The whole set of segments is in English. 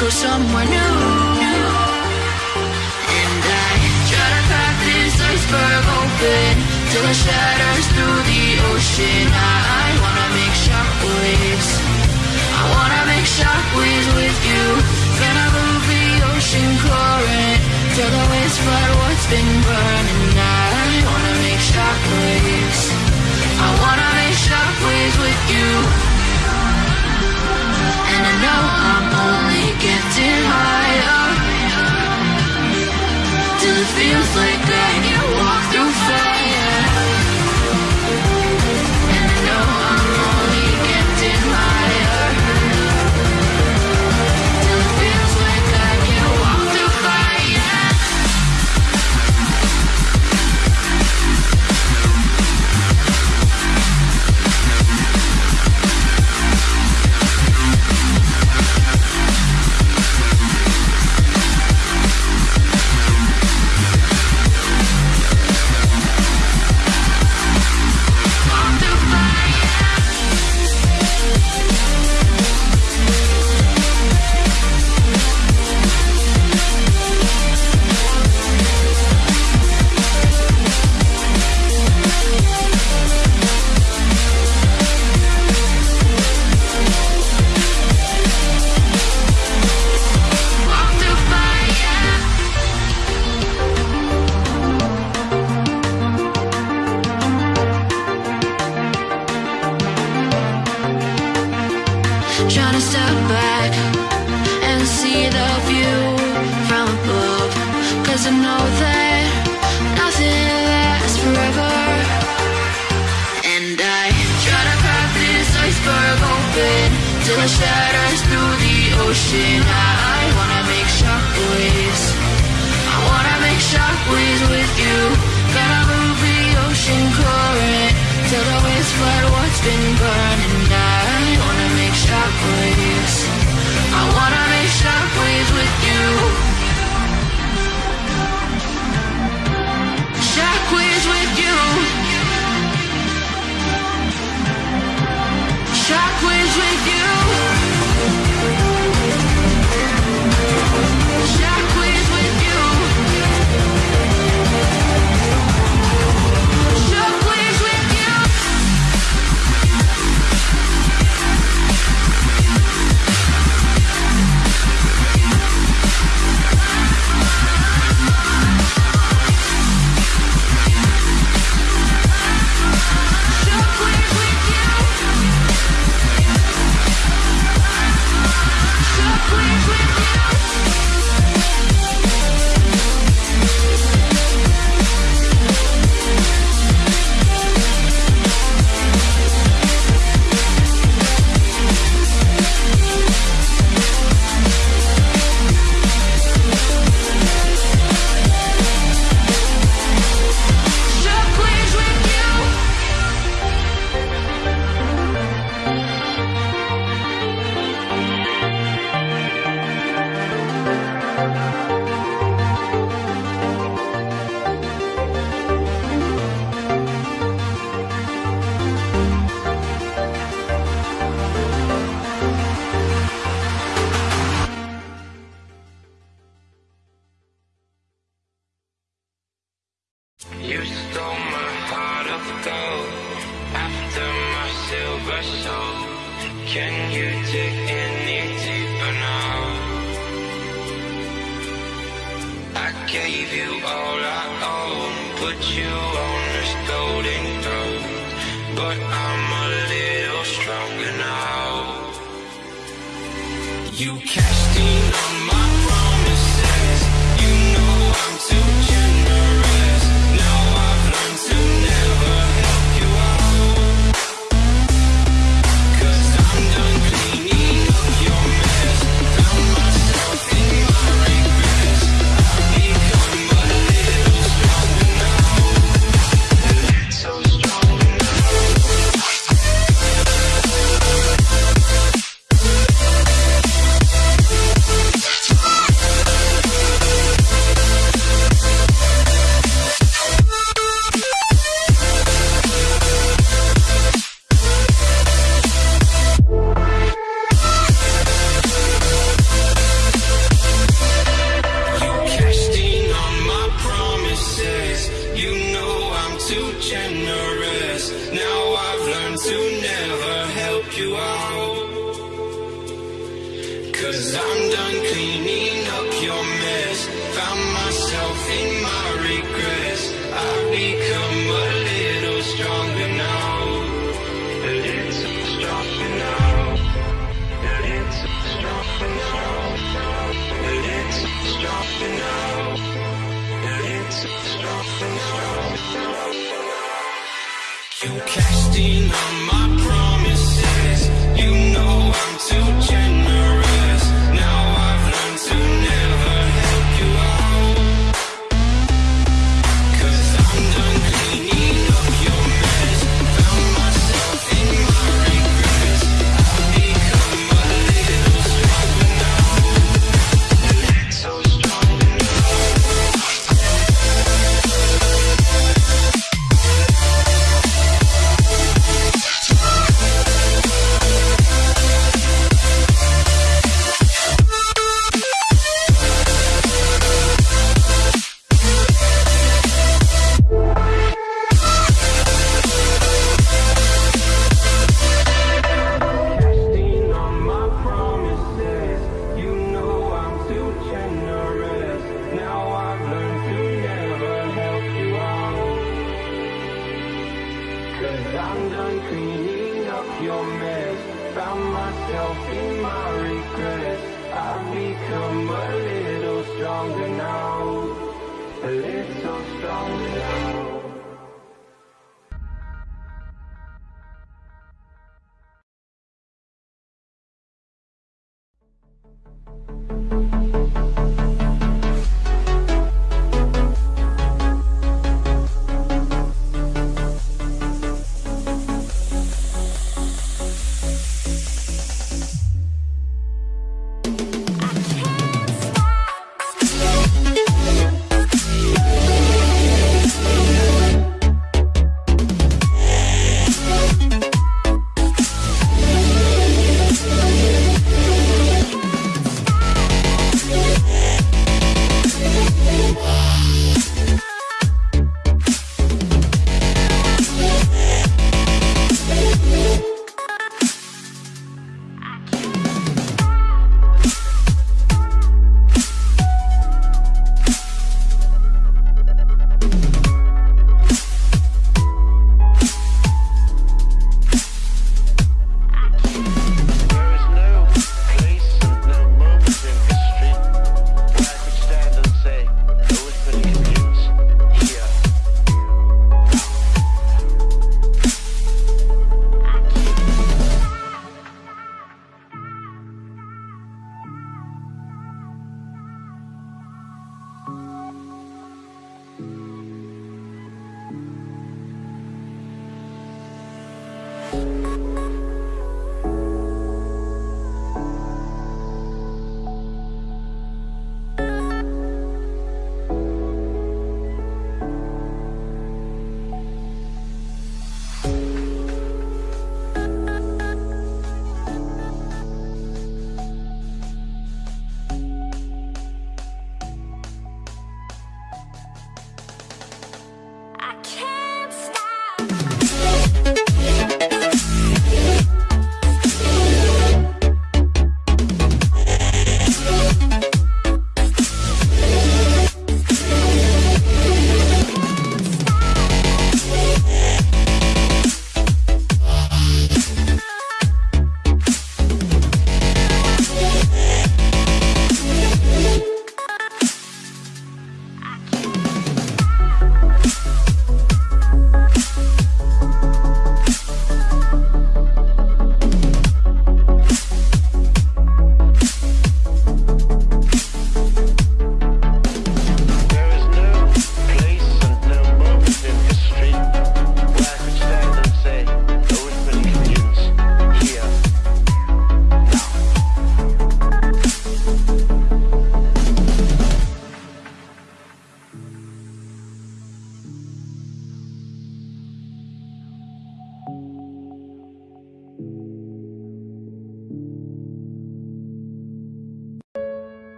go somewhere new. And I try to crack this iceberg open till it shatters through the ocean. I wanna make shockwaves. I wanna make shockwaves with you. Gonna move the ocean current till the waves flood what's been burning. I wanna make shockwaves. I wanna make shockwaves with you. And I know I'm only getting higher. It feels like I can walk through fire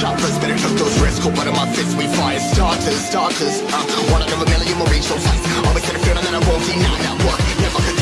choppers Better tuck those wrists, cold blood my fists We fire starters, starters. Uh, One out of a million will reach those heights. Always had a feeling that I won't deny that one. Never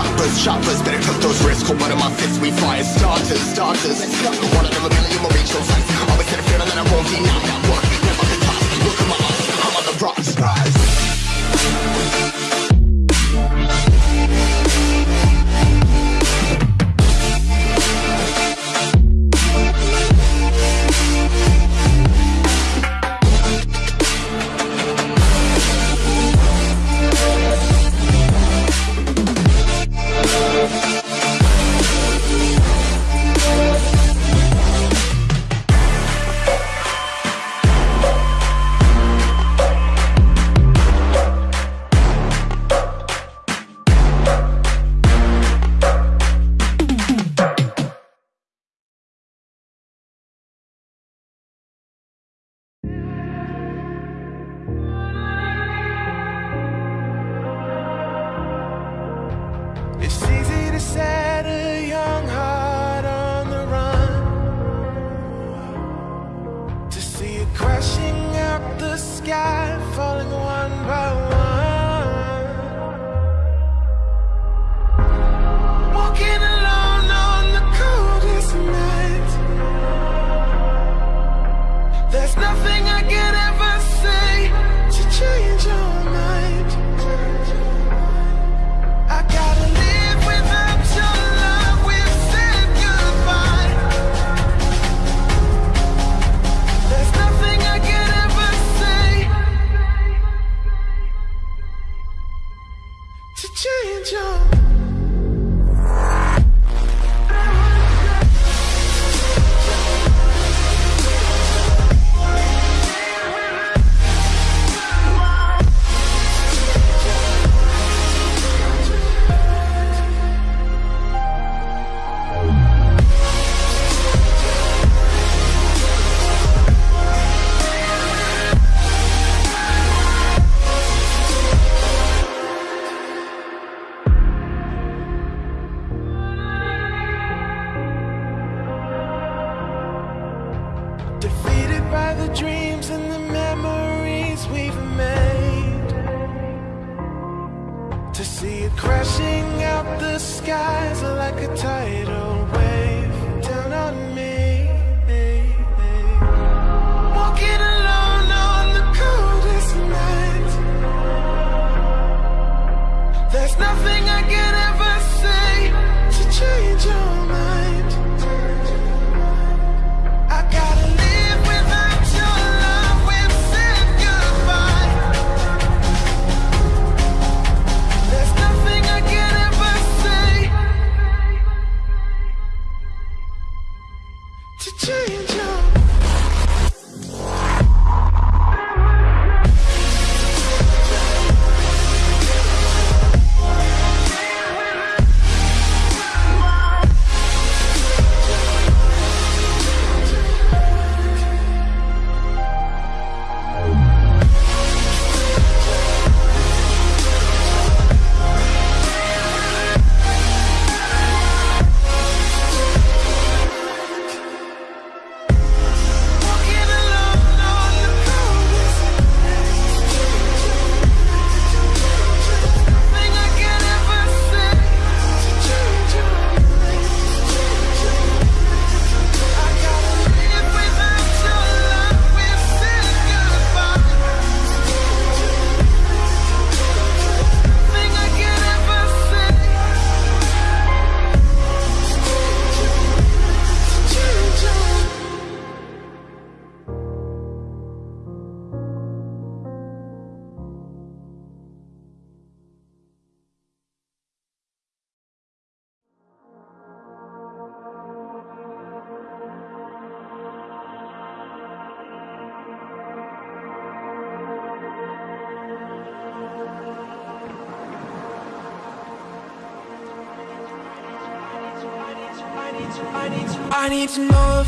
Choppers, choppers, better cut those wrists. Hold one of my fists, we fire starters, starters. One out of a million will reach those heights Always had a feeling that I won't deny. That work Never the top. look at my eyes, I'm on the rocks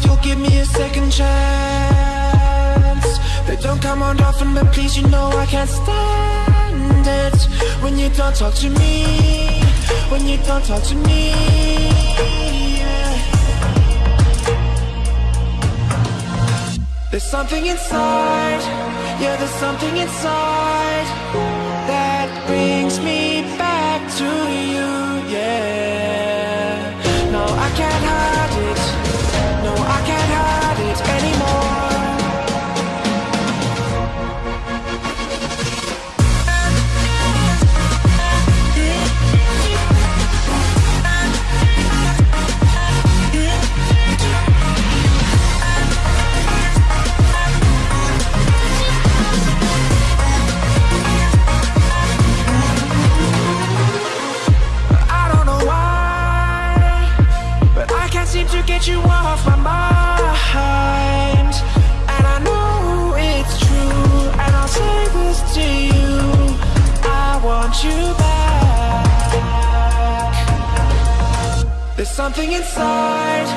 you'll give me a second chance. They don't come around often, but please, you know I can't stand it when you don't talk to me. When you don't talk to me. yeah. There's something inside, yeah, there's something inside that brings me you off my mind. And I know it's true And I'll say this to you. I want you back. There's something inside.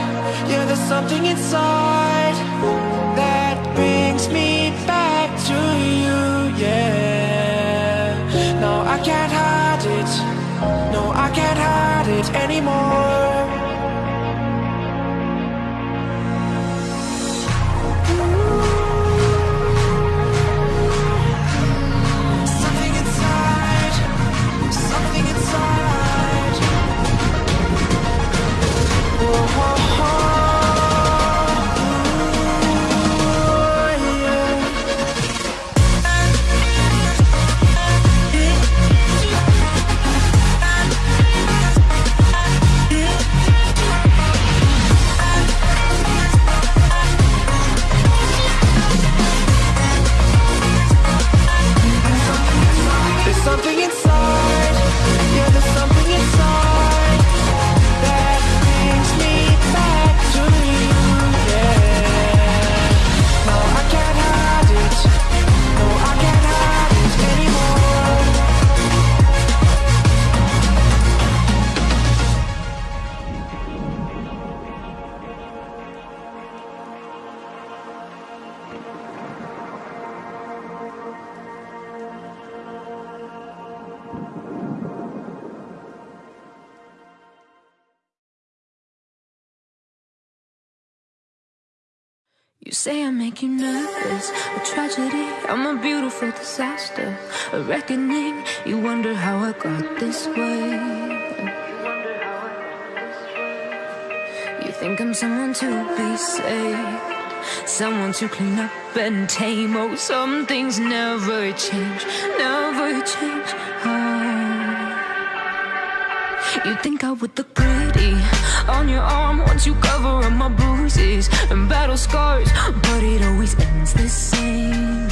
Yeah, there's something inside That brings me back to you, yeah. No, I can't hide it. No, I can't hide it anymore. Say I make you nervous, a tragedy, I'm a beautiful disaster, a reckoning. You wonder how I got this way. You think I'm someone to be saved, someone to clean up and tame. Oh, some things never change, never change. Oh. You think I would look on your arm once you cover up my bruises and battle scars, but it always ends the same.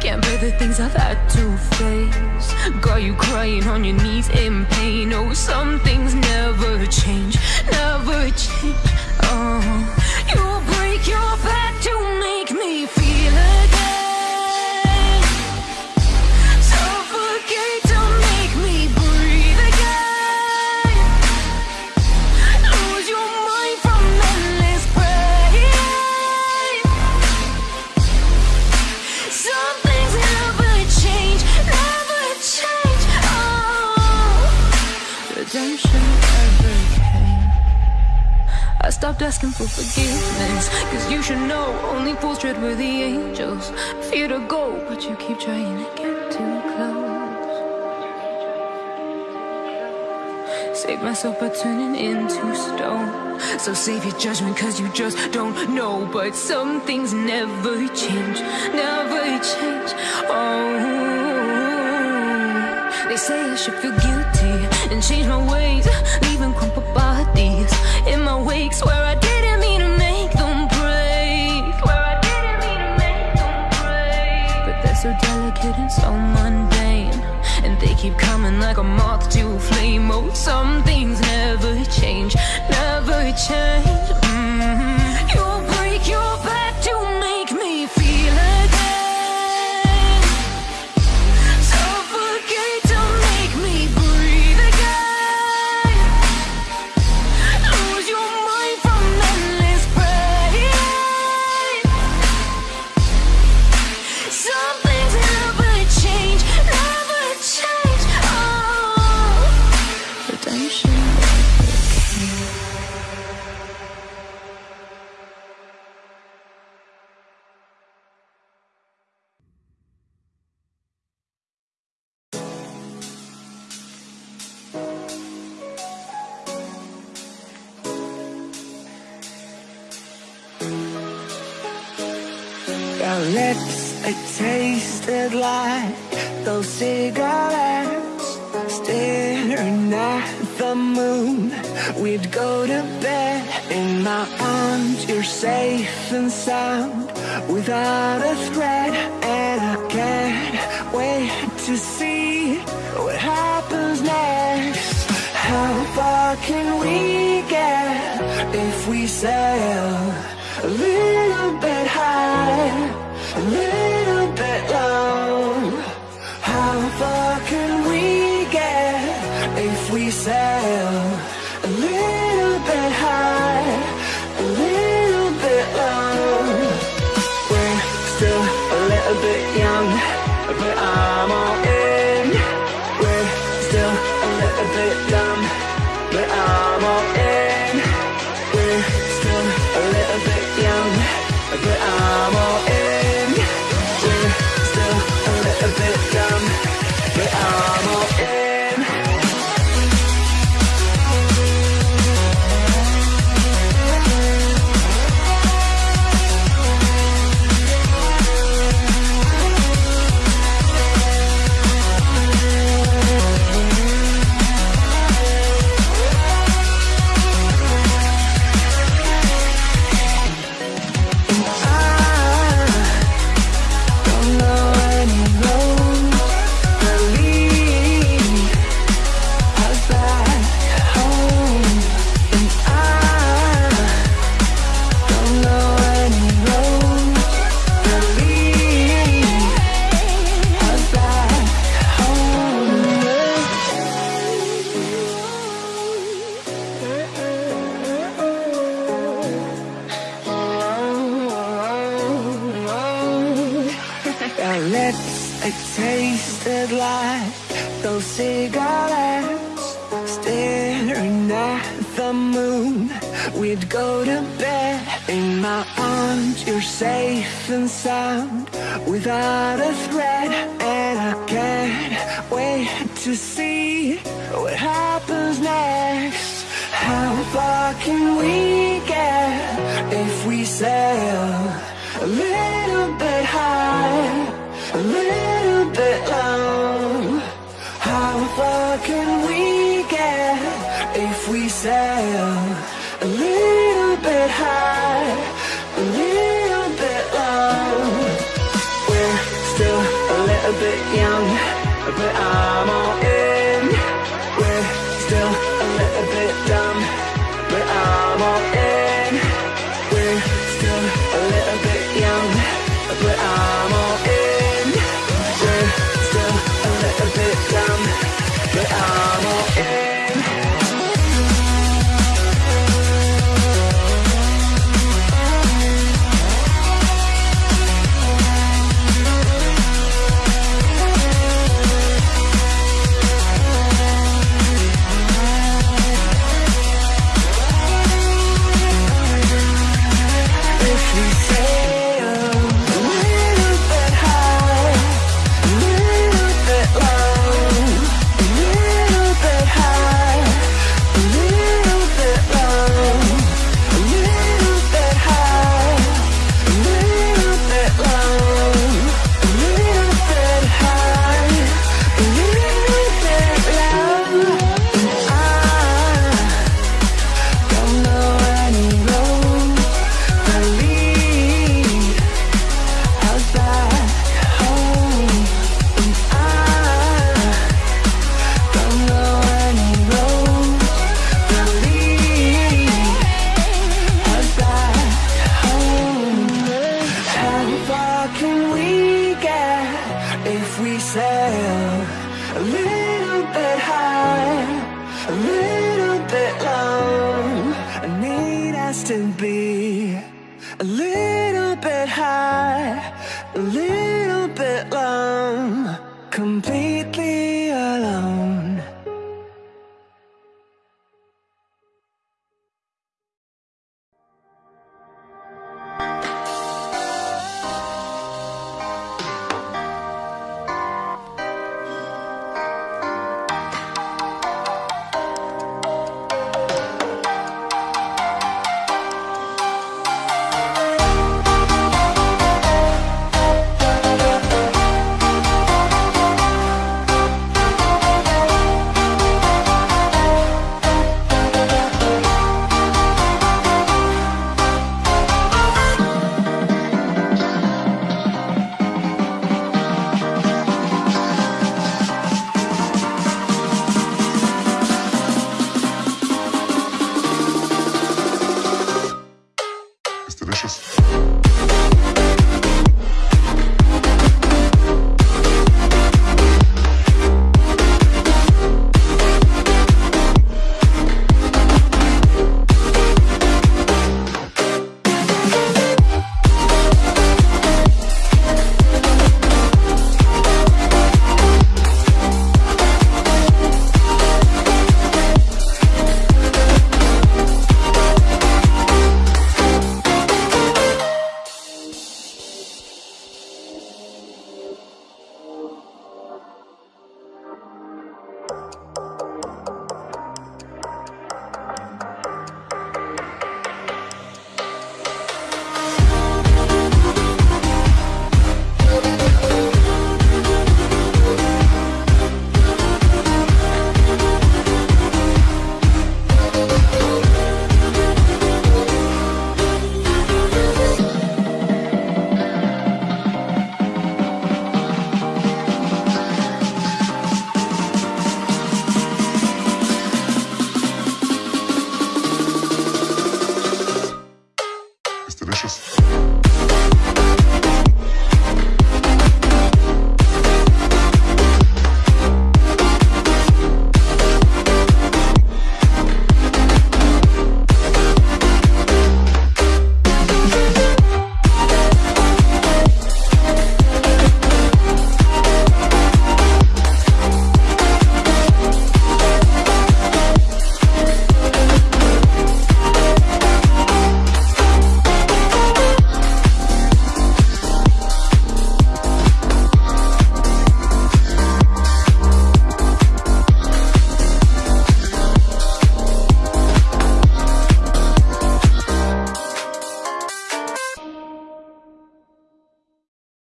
Can't bear the things I've had to face. Got you crying on your knees in pain. Oh, some things never change, never change. Oh, you break your back stopped asking for forgiveness, cause you should know only fools tread where the angels fear to go, but you keep trying to get too close. Save myself by turning into stone. So save your judgment, cause you just don't know. But some things never change, never change. Oh, they say I should feel guilty and change my ways, leaving crumpled bodies in my wake. Swear I didn't mean to make them break. Swear I didn't mean to make them break. But they're so delicate and so mundane. And they keep coming like a moth to a flame. Oh, some things never change, never change. Like those cigarettes Staring at the moon. We'd go to bed in my arms You're safe and sound. Without a threat And I can't wait to see What happens next. How far can we get If we sail bit high, a little bit low. We're still a little bit young, but I'm on If we sail a little bit high, a little bit low, I need us to be a little